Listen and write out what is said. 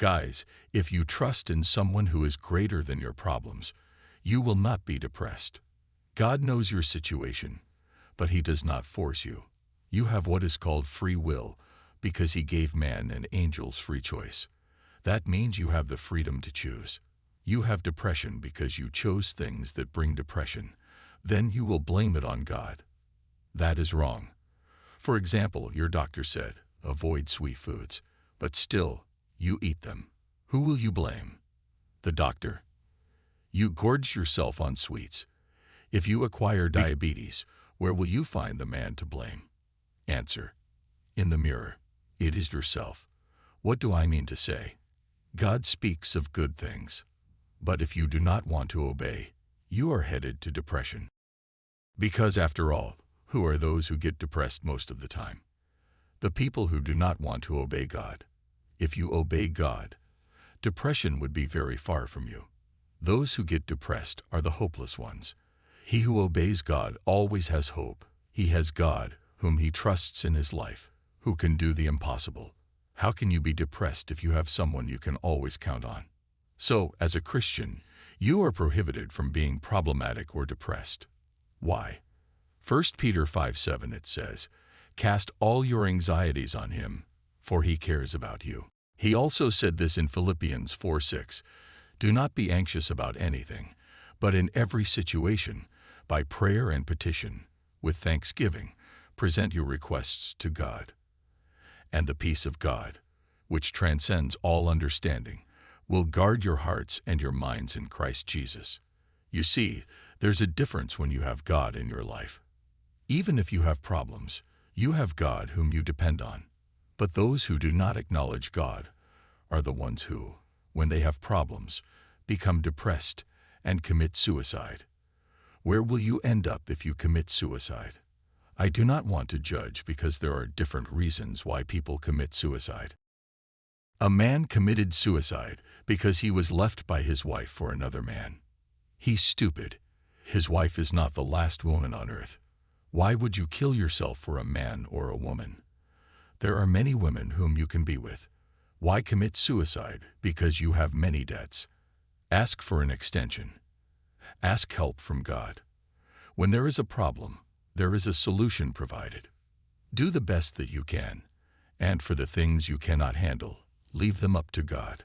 Guys, if you trust in someone who is greater than your problems, you will not be depressed. God knows your situation, but He does not force you. You have what is called free will because He gave man and angels free choice. That means you have the freedom to choose. You have depression because you chose things that bring depression. Then you will blame it on God. That is wrong. For example, your doctor said, avoid sweet foods, but still, you eat them. Who will you blame? The doctor. You gorge yourself on sweets. If you acquire diabetes, where will you find the man to blame? Answer. In the mirror. It is yourself. What do I mean to say? God speaks of good things. But if you do not want to obey, you are headed to depression. Because after all, who are those who get depressed most of the time? The people who do not want to obey God. If you obey God, depression would be very far from you. Those who get depressed are the hopeless ones. He who obeys God always has hope. He has God, whom he trusts in his life, who can do the impossible. How can you be depressed if you have someone you can always count on? So, as a Christian, you are prohibited from being problematic or depressed. Why? 1 Peter 5 7 it says, Cast all your anxieties on him, for he cares about you. He also said this in Philippians 4 6, Do not be anxious about anything, but in every situation, by prayer and petition, with thanksgiving, present your requests to God. And the peace of God, which transcends all understanding, will guard your hearts and your minds in Christ Jesus. You see, there's a difference when you have God in your life. Even if you have problems, you have God whom you depend on. But those who do not acknowledge God are the ones who, when they have problems, become depressed and commit suicide. Where will you end up if you commit suicide? I do not want to judge because there are different reasons why people commit suicide. A man committed suicide because he was left by his wife for another man. He's stupid. His wife is not the last woman on earth. Why would you kill yourself for a man or a woman? There are many women whom you can be with. Why commit suicide? Because you have many debts. Ask for an extension. Ask help from God. When there is a problem, there is a solution provided. Do the best that you can, and for the things you cannot handle, leave them up to God.